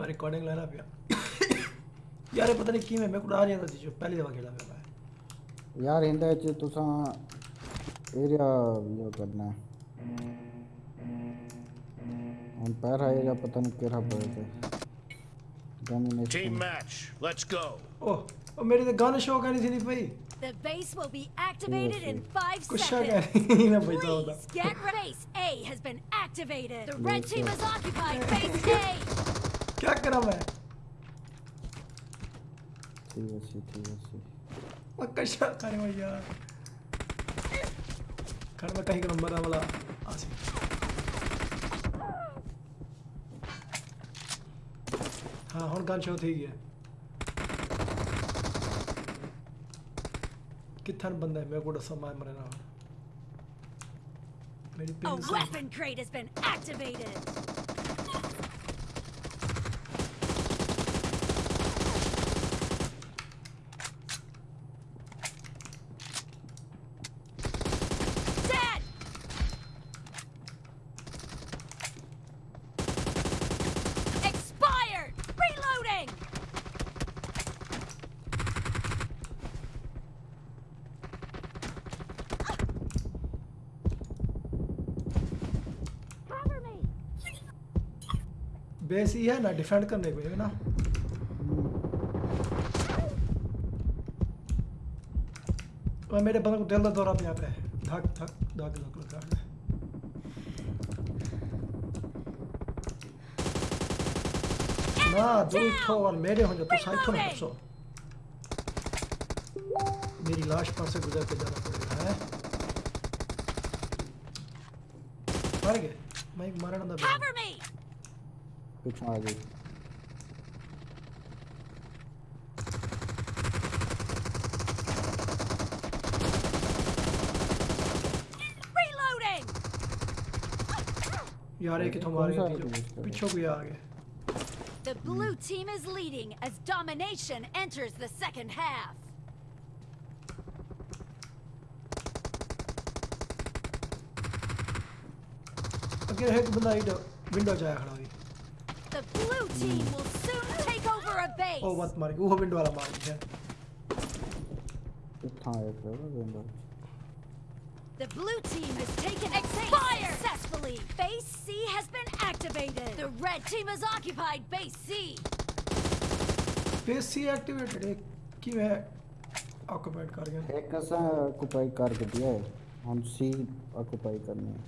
मैं रिकॉर्डिंग लेना पिया यार ये पता नहीं किवें मैं कुछ आ नहीं आता सी जो पहली दफ़ा खेला मैं यार इंदे च तुसा एरिया यो करना है हम पैर आएगा पता नहीं केड़ा पड़े थे domination match. Let's go. Oh ओ मेरी तो गाने शो करनी थी नहीं भाई The base will be activated in five कुछ seconds. शक है ना भाई तो होता Please get ready. Base A has been activated. The red team has occupied base A. क्रम है ठीक है ठीक है पक्का शॉट भैया खड़ में कहीं नंबर बड़ा वाला। आसिफ हाँ हम गन शॉट ही है। कितना बंदा है मेरे को डसा मार मरना मेरी पिन A weapon crate has. Base ही है ना डिफेंड करने को ना। और मेरे बंदे को दिल का दौरा पे आता है धक धक धक धक लगा है ना दो ठो और मेरे हो तो साइड ठो ना सो मेरी लाश पर से गुजर के जाना पड़ेगा है? मर गए। मैं एक मरण दा Cover me! पीछे आ गई Reloading! यार एक तो मार गया थी पीछे कोई आ गया The blue team is leading as domination enters the second half. अगे एक बंदा इधर विंडो जाया खड़ा हुई The blue team will soon take over a base. ओ मत मार वो विंडो वाला मार दिया इतना एक है बंदा The blue team has taken expired successfully. Base C has been activated. The red team has occupied base C. Face C activated है कि मैं ऑक्यूपाइड कर गया एक कैसा ऑक्यूपाई कर दिया है हम सी ऑक्यूपाई करने हैं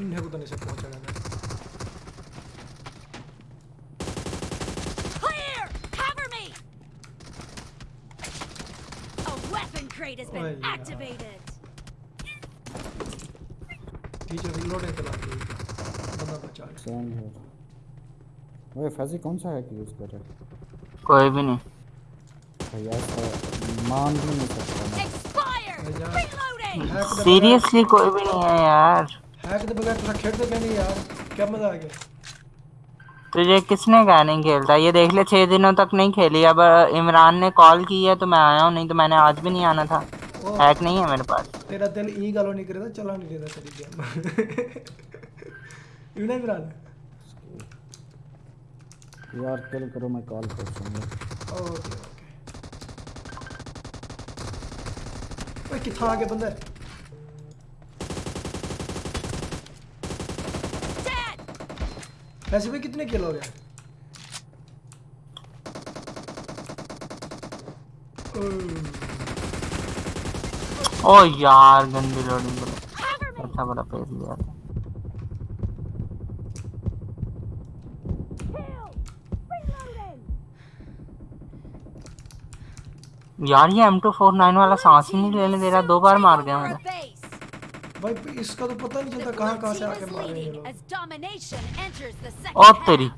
इन्हें को तो नहीं से पहुँचा गया Clear! Cover me! A weapon crate has Oh, been yeah. activated. Teacher reload है चला के बंदा बचा गया सेम है वो फैजी कौन सा हैक यूज़ कर रहा है? कोई भी नहीं। भैया मान भी नहीं सकता सीरियसली कोई भी नहीं है यार। हैक दे बगैर तुम खेलते क्या नहीं यार। क्या मज़ा आ गया तुझे किसने कहा नहीं खेलता? ये देख ले छह दिनों तक नहीं खेली। अब इमरान ने कॉल की है तो मैं आया हूँ नहीं तो मैंने आज भी नहीं आना था। हैक नहीं है मेरे पास। तेरा दिल ई गालो नहीं करे चला नहीं देता तेरी गेम। यू नहीं इमरान? यार किल करो मैं कॉल कर दूँगा ओके ओके। ओए कितना आगे बंदा है? वैसे भी कितने किल हो गए? ओ यार, गंदी लोडिंग अच्छा बड़ा पेज लिया यार, ये M249 वाला सांस ही नहीं लेने दे रहा, दो बार मार गया मुझे. भाई इसका तो पता नहीं चलता कहाँ कहाँ से आके is मार रहे हैं ये लोग। as domination enters the second O half. तेरी।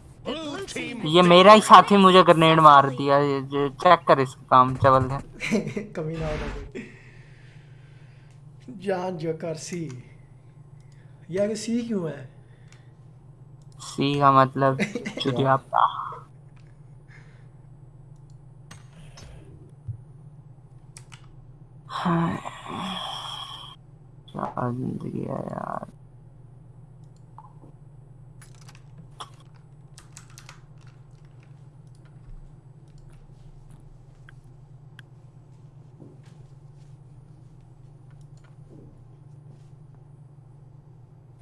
ये मेरा ही साथी मुझे ग्रेनेड मार दिया ये चेक कर इसका काम चवल है। कमी ना कोई जान जो कर सी। यार सी क्यों है? सी का मतलब चुतियापा क्या ज़िंदगी है यार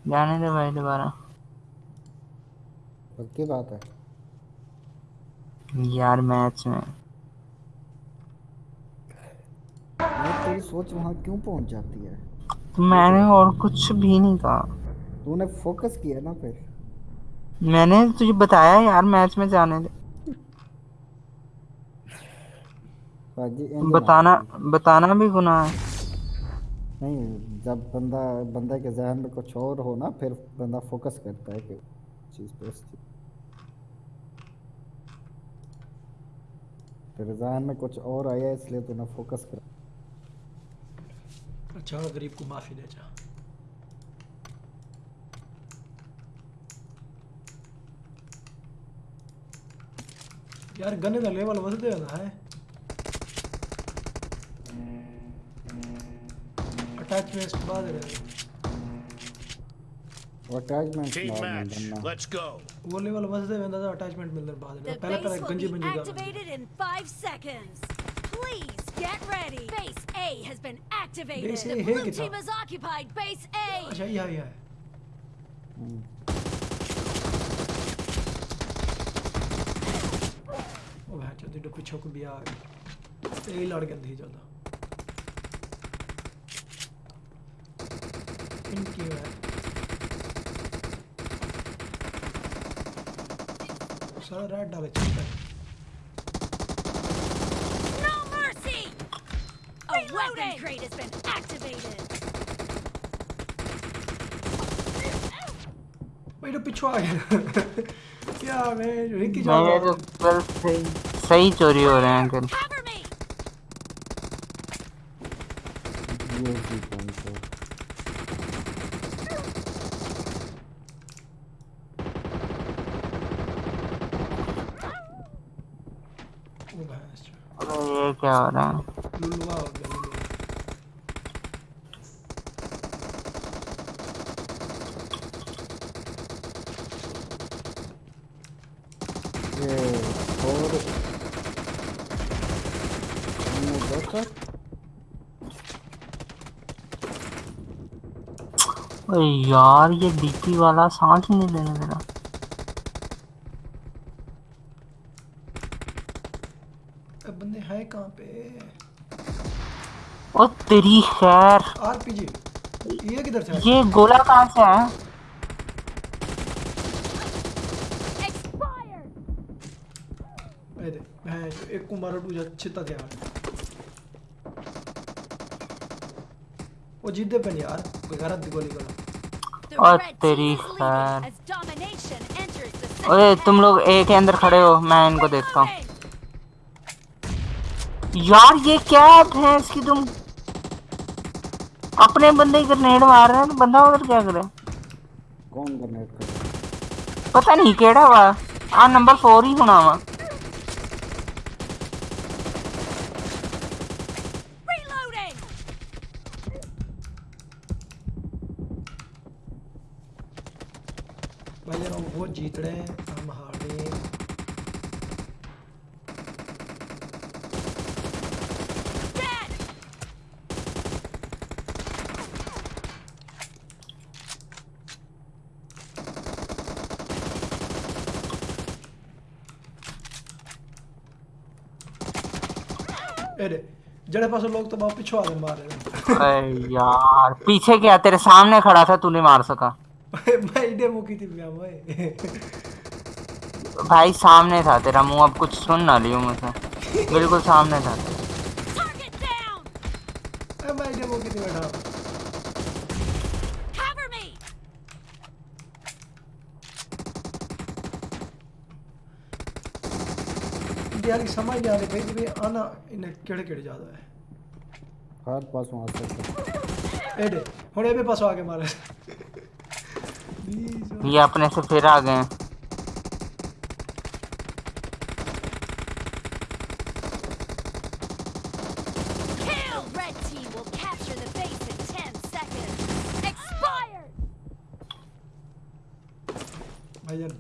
जाने दे भाई दोबारा। पक्की बात है। यार मैच में। मैं तेरी सोच वहाँ क्यों पहुँच जाती है? मैंने और कुछ भी नहीं कहा। तूने फोकस किया ना फिर। मैंने तुझे बताया यार मैच में जाने दे। बताना बताना भी गुनाह है। नहीं जब बंदा बंदा के जहन में कुछ और हो ना फिर बंदा फोकस करता है कि चीज़ पे उस चीज़ तेरे जहन में कुछ और आया इसलिए तूने फोकस कर अच्छा गरीब को माफ़ी दे जा यार गन्ने का लेवल वसदे होना है। अटैचमेंट्स बाद रहे। Attachment Let's go. वो लेवल वसदे वेंदा तो अटैचमेंट मिलने बाद The पहले base पहले will गंजी be बंजी Please get ready. Base A has been activated. Base A the है blue कितना? team has occupied base A. अच्छा ये है ये है ओ भाई चल तो पीछे को भी आ गया ये लड़ गया थी ज्यादा इनकी है सारा रेड डाले चलता है crate has been activated. भाई तो पीछे आ गया क्या मैं रिकी जा मेरे तो कल सही सही चोरी हो रहे हैं कल Cover me! ये भी पॉइंट है ओ भाई अबे ये क्या हो रहा है देखा अरे यार ये डीपी वाला सांस ही नहीं लेने दे रहा अब बंदे हैं कहाँ पे? ओ तेरी खैर। आरपीजी ये किधर से ये गोला कहाँ से! ये दे एक को मारो दूजा छिता थे वो जीते पे नहीं यार गलत दी गोली। करो और तेरी खैर। ओए तुम लोग ए के अंदर खड़े हो मैं इनको देखता हूँ। यार ये क्या है इसकी तुम अपने बंदे की ग्रेनेड मार रहे हैं तो बंदा उधर क्या करे? कौन गनेट कर पता नहीं केड़ा वा? आ नंबर फोर ही होना वा। भाई यार वो जीत रहे हैं, हम हार रहे हैं! जड़े पास लोग तो बहुत पीछे आ गए मार रहे यार, पीछे क्या, तेरे सामने खड़ा था तू नहीं मार सका भाई डेमो की थी भैया भाई। भाई सामने था तेरा मुँह अब कुछ सुन ना लियो मुझसे बिल्कुल सामने था। Target down! ए भाई डेमो की थी बैठा Cover me! यार की समझ नहीं आ रही भाई भी आना इन्हें केड़े केड़े ज़्यादा है। हर पास वहाँ से। ए दे हुणे भी पास आके मारे। प्लीज़ ये अपने से फिर आ गए।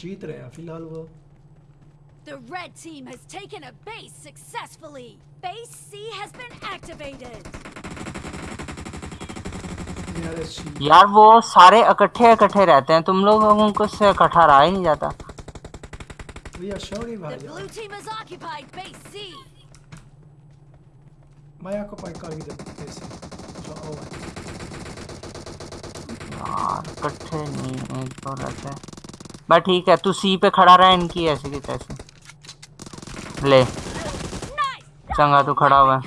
जीत रहे हैं फिलहाल वो। The red team has taken a base successfully. Base C has been activated. यार वो सारे इकट्ठे इकट्ठे रहते हैं। तुम लोगों को से इकट्ठा रहा ही नहीं जाता। यार इकट्ठे नहीं एक तो रहते हैं। बस ठीक है तू सी पे खड़ा रहा इनकी ऐसे की तैसे। ले। चंगा तू खड़ा हुआ।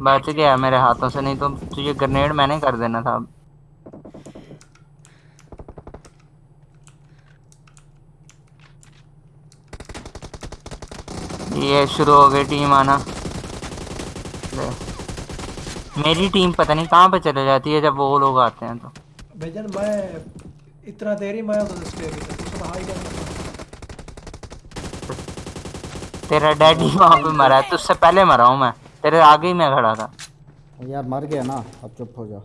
बच गया मेरे हाथों से नहीं तो तुझे ग्रेनेड मैंने कर देना था। ये शुरू हो गई टीम आना। मेरी टीम पता नहीं कहाँ पे चले जाती है जब वो लोग आते हैं तो। भैया मैं इतना देर ही मैं तो तेरा डैडी वहाँ पे मरा है तुझसे पहले मरा हूँ मैं। तेरे आगे ही मैं खड़ा था। यार मर गया ना अब चुप हो जा।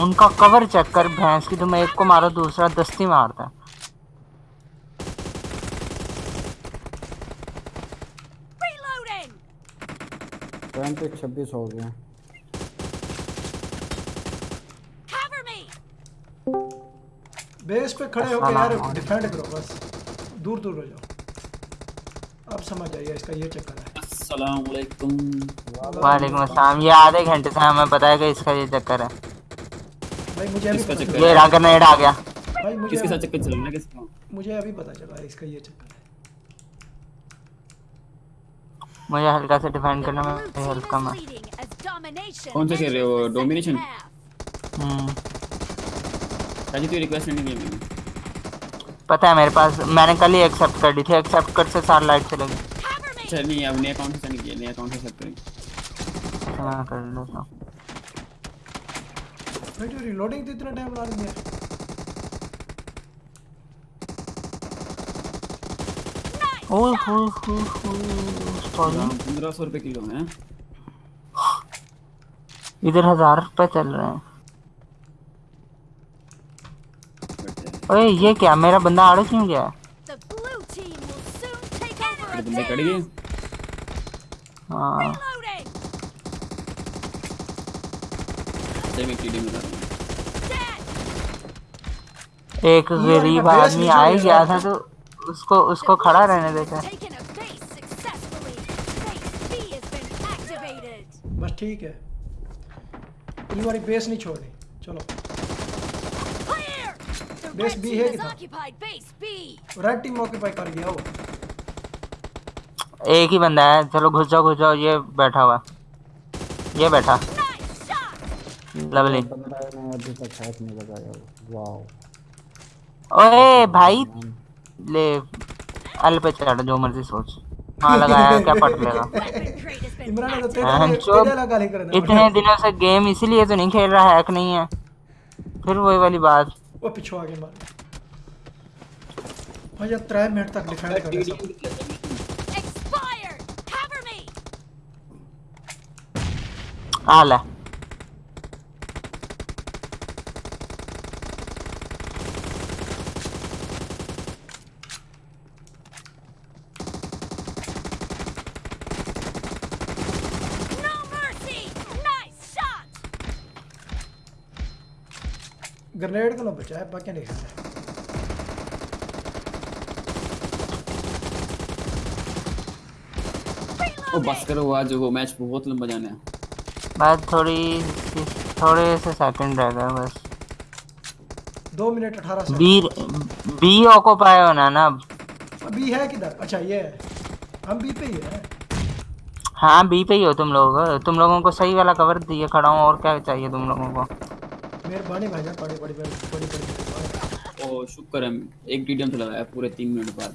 उनका कवर चेक कर भैंस की तुम एक को मारो दूसरा दस्ती मारता है. छब्बीस हो गए। बेस पे खड़े होकर यार डिफेंड करो बस। दूर दूर हो जाओ। अब समझ आइए इसका ये चक्कर है। अस्सलाम वालेकुम वालेकुम अस्सलाम। ये आधे घंटे से हमें पता है कि इसका ये चक्कर है। भाई मुझे अभी किसका पता चक्कर चला। ये रहा ग्रेनेड आ गया। भाई मुझे किसके साथ चक्कर चल रहा है किसका? मुझे अभी पता चला इसका ये चक्कर। है मुझे हल्का से डिफेंड The करने में हेल्प कम है. कौन सा खेल रहे हो? half. हम्म, राज़ी तू रिक्वेस्ट नहीं मैंने पता है मेरे पास मैंने कल ही एक्सेप्ट कर दी थी। एक्सेप्ट कर से सार लाइट चलेगी। Cover me. अच्छा नहीं अब नया अकाउंट से नहीं किया नया अकाउंट से सब करेंगे। मैं कर लेता हूँ। भाई जो रिलोडिंग तो इतना टाइम ला रही है होए सॉरी पंद्रह सौ रुपये किलो है इधर हज़ार रुपए चल रहे हैं। ओए ये क्या? मेरा बंदा आड़े क्यों गया? है? बंदे कट गए। हाँ। तो। एक गरीब आदमी आ ही गया था। तो उसको उसको खड़ा रहने देखा बस ठीक है। ये वाली बेस नहीं छोड़नी। चलो। बेस बी है रेड टीम ऑक्यूपाई कर गया वो। एक ही बंदा है। चलो घुस जाओ घुस जाओ। ये बैठा हुआ ये बैठा! लवली बंदा अभी तक हैक नहीं लगाया वाओ। ओए भाई। ले अल पे चढ़ जो मर्ज़ी सोच। हाँ लगाया क्या पट लेगा तो हाँ, तेरे लगा इतने दिनों से गेम इसीलिए तो नहीं खेल रहा हैक नहीं है। फिर वही वाली बात। वो पिछो आगे मार। भाई यार त्रै मिनट तक डिफेंड कर रहे ग्रेनेड को ना बचाए बाकी नहीं खाना ओ बस करो आज वो मैच बहुत लंबा जाना है। बस थोड़ी थोड़े से सेकंड रह गए बस। दो मिनट अठारह से बी बी ऑक्यूपाई होना ना अब। बी है किधर? अच्छा ये हम बी पे ही है। हाँ बी पे ही हो तुम लोग तुम लोगों को सही वाला कवर दिए खड़ा हूँ और क्या चाहिए तुम लोगों को? मेहरबानी भाईजान बड़ी बड़ी बड़ी बड़ी बड़ी मेहरबानी। ओ शुक्र है एक टीडीएम से लगाया पूरे तीन मिनट बाद.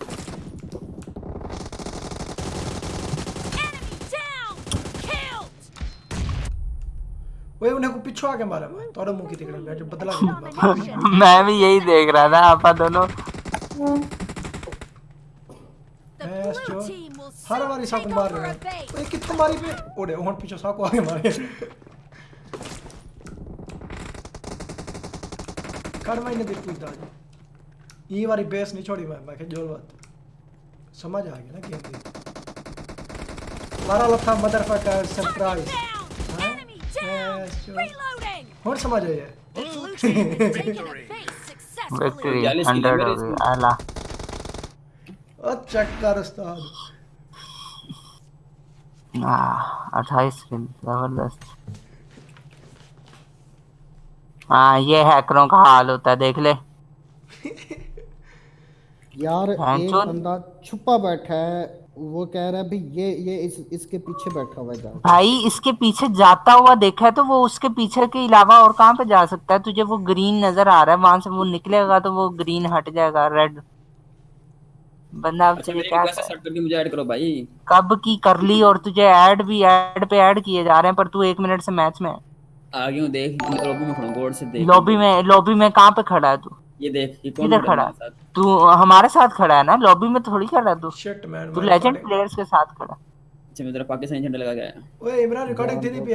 ओए उन्हें को पिछो आके मारा मैं तोड़े मुँह की तिकड़े मैं जो बदला मैं। भी यही देख रहा था आपा दोनों हर बारी साको take मार रहे हैं. कितने मारी पे ओडे ओहन पीछे साको आगे मारे कर मैंने दी पूछता आज ये वाली बेस नहीं छोड़ी मैं मैं जोल बात समझ आ गया ना गेम की मारा लथा मदरफकर सरप्राइज़! और समझ आया The blue team has taken a base successfully. Victory चालीस किलो 100 मेरे हो गई इसमें। आला ओ चेक उस्ताद अट्ठाईस किल ज़बरदस्त हाँ ये हैकरों का हाल होता है देख ले। यार हाँ, एक बंदा छुपा बैठा है वो कह रहा है भाई ये ये इस इसके पीछे बैठा हुआ है जा। भाई इसके पीछे जाता हुआ देखा है तो वो उसके पीछे के अलावा और कहाँ पे जा सकता है? तुझे वो ग्रीन नज़र आ रहा है वहाँ से वो निकलेगा तो वो ग्रीन हट जाएगा रेड बंदा अब अच्छा क्या मुझे ऐड करो भाई। कब की कर ली और तुझे ऐड भी ऐड पे ऐड किए जा रहे हैं पर तू एक मिनट से मैच में है। आ गया हूँ देख लॉबी में खड़ा हूँ गौर से देख लॉबी में लॉबी में कहाँ पे खड़ा है तू ये देख ये कौन इधर खड़ा? मेरे? तू हमारे साथ खड़ा है ना लॉबी में थोड़ी खड़ा है तू शिट मैन तू लेजेंड प्लेयर्स के साथ खड़ा है। अच्छा मैं तेरा पाकिस्तानी झंडा लगा गया आया ओए इमरान रिकॉर्डिंग थी नहीं पिया